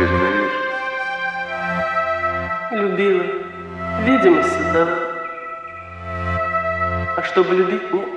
Ты же. Любила. Видимо, всегда. А чтобы любить, нет.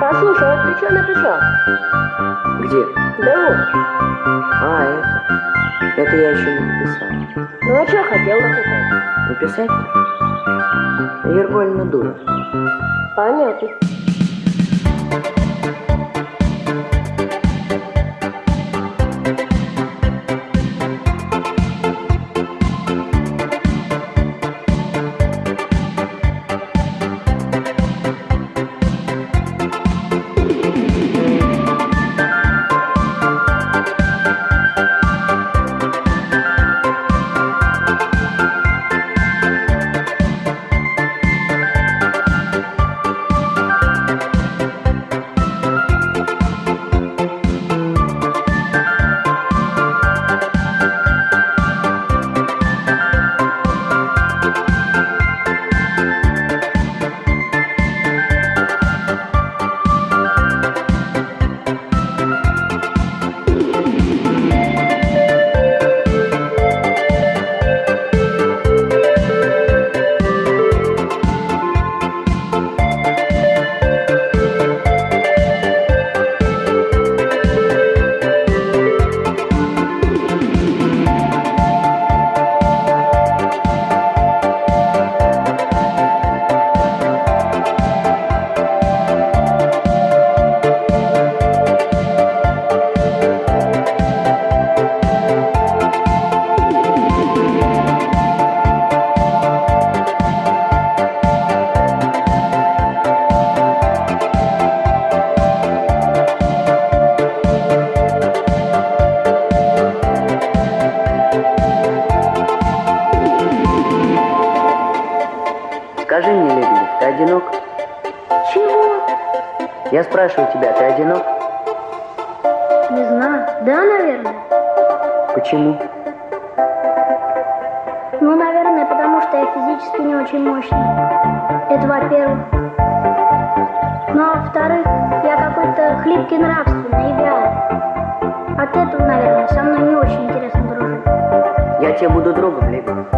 Послушай, а ты что написал? Где? Да вот. А, это. Это я еще не написал. Ну а что хотел написать? Написать-то? Ергольна дура. Понятно. Скажи мне, Лебедев, ты одинок? Чего? Я спрашиваю тебя, ты одинок? Не знаю. Да, наверное. Почему? Ну, наверное, потому что я физически не очень мощный. Это во-первых. Ну, а во-вторых, я какой-то хлипкий нравственный и вялый. От этого, наверное, со мной не очень интересно дружить. Я тебе буду другом, Лебедев.